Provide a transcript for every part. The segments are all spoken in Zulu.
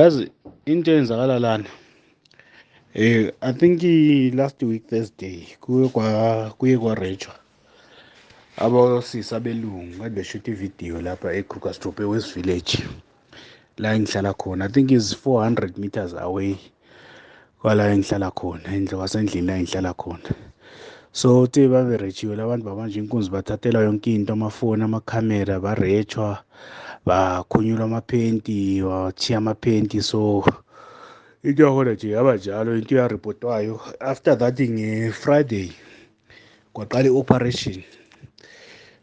yazi into eyenzakala lana eh i think last week thursday kuye kwa kuye kwarejwa abosisi abelungu kade beshuta ividiyo lapha ekrugersdorp ewest village la engihlala khona. I think is 400 meters away kwala engihlala khona endle kwasendlini la engihlala khona. So te baberejiwe labantu babanje inkunzi bathathelwa yonke into amafoni amakhamera barejwa bakhunyulwa amaphenti wathiya amaphenti. So into yakhona nje yaba njalo into yaripotwayo after that nge-friday kwaqala i-operation.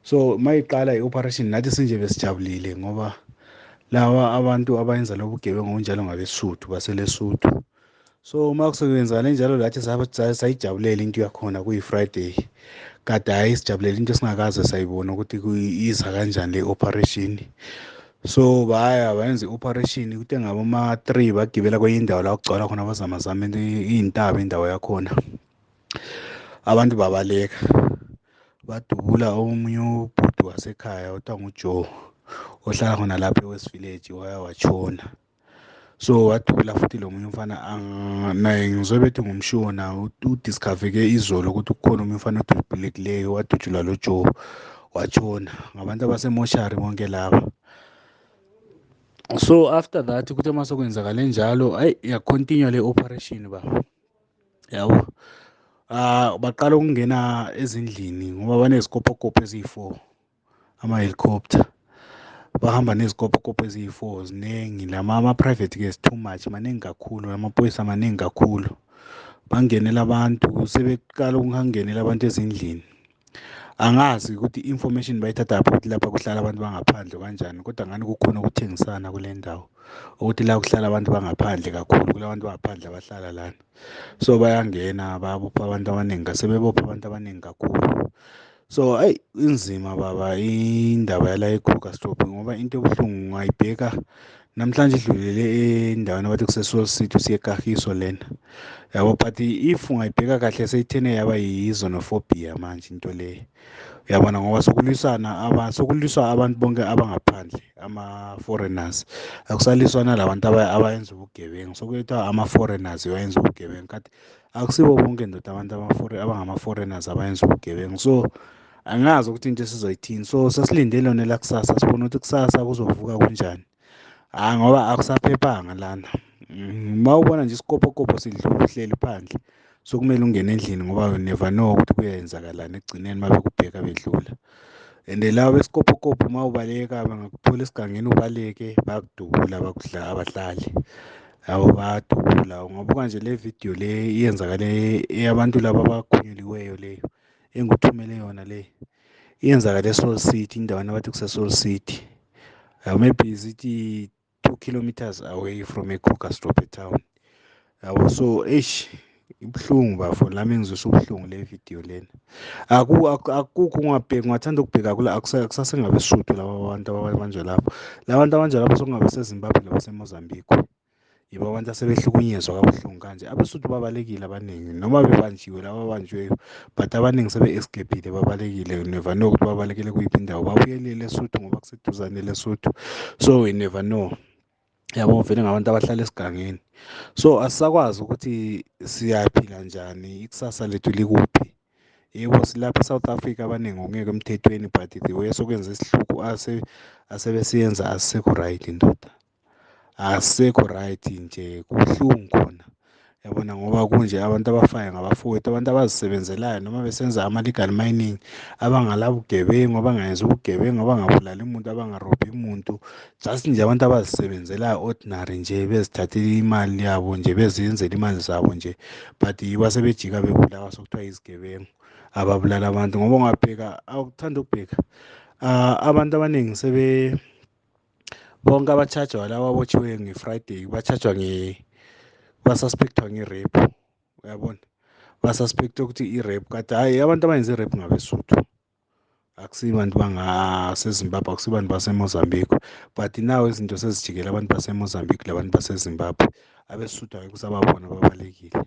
So mayiqala i-operation nathi sinje besijabulile ngoba lawa abantu abayenza lobu bugebengu kunjalo ngabesuthu baselesuthu. So uma kusekwenzakale njalo lathi sayijabulela into yakhona kuyi-friday kade hhayi sijabulela into esingakaze sayibona ukuthi iza kanjani le operation so baya bayenza i-operation kute ngaboma-three bagibela kwenye indawo la kugcwala khona abazamazama iy'ntaba indawo yakhona abantu babaleka. Badubula omunye ubhuti wasekhaya othiwa ngujoe ohlala khona lapha e-west village waya watshona. So wadubula futhi lo munye umfana naye ngizobe bethi ngumshona udiscover-ke izolo ukuthi kukhona omunye umfana odubulekileyo wadutshulwa lo joe watshona. Ngabantu abasemoshari bonke laba so after that kuthe uma sekwenzakale njalo ayi yacontinue le operation baba yabo ah baqala ukungena ezindlini ngoba banezikopokopo eziyi-four ama-helicopter. Bahamba nezikopokopo eziyi-four ziningi lama ama-private ke too much maningi kakhulu amaphoyisa maningi kakhulu. Bangenela abantu sebeqala ukungenela abantu ezindlini. Angazi ukuthi i-information bayithatha ukuthi lapha kuhlala abantu bangaphandle kanjani kodwa ngani kukhona ukuthengisana kule ndawo? Ukuthi la kuhlala abantu bangaphandle kakhulu kulabantu bangaphandle abahlala lana. So bayangena bayabopha abantu abaningi sebebopha abantu abaningi kakhulu. So ayi inzima baba indaba yala ekrugersdorp ngoba into ebuhlungu ungayibheka namhlanje idlulele endaweni abathi kuse-soul city usiyekahiso lena. Yabo but if ungayibheka kahle seyithene yaba yi-zonophobia manje into leyo uyabona ngoba sokulwisana sokuliswa abantu bonke abangaphandle ama-foreigners. Akusaliswana labantu abayenza ubugebengu. Sokuyethiwa ama-foreigners bayenza ubugebengu. Kade akusibo bonke ndoda abantu abangama-foreigners abayenza ubugebengu. So angazi ukuthi into esizoyithini so sesilinde lona elakusasa sibona ukuthi kusasa kuzovuka kunjani. Hhayi ngoba akusaphephanga lana. Uma ubona nje isikopokopo sidlula uhleli phandle sokumele ungene endlini ngoba you never know ukuthi kuyenzakalani ekugcineni uma bekubheka bedlula. And laba besikopokopo uma ubaleka bangakuthola esigangeni ubaleke bayakudubula abahlali yabo bayadubula. Ungabuka nje le vidiyo le iyenzakale eyabantu laba abakhunyuliweyo leyo engikuthumele yona le iyenzakale e-soul city indawana abathi kuse-soul city. Maybe zithi two kilometers away from ekrugersdorp town. Yabo so eish ibuhlungu bafo lami ngizwisa ubuhlungu le vidiyo lena. Akukho ungabheki ungathanda ukubheka kula akusasengabesuthu laba bantu ababanjwa lapho. La bantu abanjwa lapho sokungabe sezimbabwe nabasemozambique yibo abantu asebehlukunyezwa kabuhlungu kanje. Abesuthu babalekile abaningi noma bebanjiwe laba abanjiweyo but abaningi sebe-escapile babalekile. Never know ukuthi babalekele kuyiphi indawo. Babuyelile esuthu ngoba kuseduzane lesuthu. So we never know. Yabo vele ngabantu abahlala esigangeni. So asisakwazi ukuthi siyaphila njani ikusasa lethu likuphi? Yebo silapha e-south africa abaningi ongeke emthethweni but the way sokwenza isihluku asebesiyenza asisekho right ndoda. Asisekho right nje kubuhlungu khona. Yabona ngoba kunje abantu abafayo ngabafowethu abantu abazisebenzelayo noma besenza ama-legal mining abangalabugebengu abangayenza ubugebengu abangabulali umuntu abangarobhi umuntu. Just nje abantu abazisebenzelayo ordinary nje bezithathela imali yabo nje beziyenzela imali zabo nje but yibo asebejika bebulawa sokuthiwa izigebengu ababulala abantu. Ngoba ungabheka awukuthanda ukubheka abantu abaningi sebe bonke abatshajwa laba abotshiweyo nge-friday batshajwa nge basuspekthwa nge-rape uyabona? Basuspektha ukuthi i-rape kade hhayi abantu abayenza i-rape ngabesuthu akusibantu bangasezimbabwe akusibantu basemozambique but nawo izinto sezijikele abantu basemozambique labantu basezimbabwe. Abesuthu angeke usababona babalekile.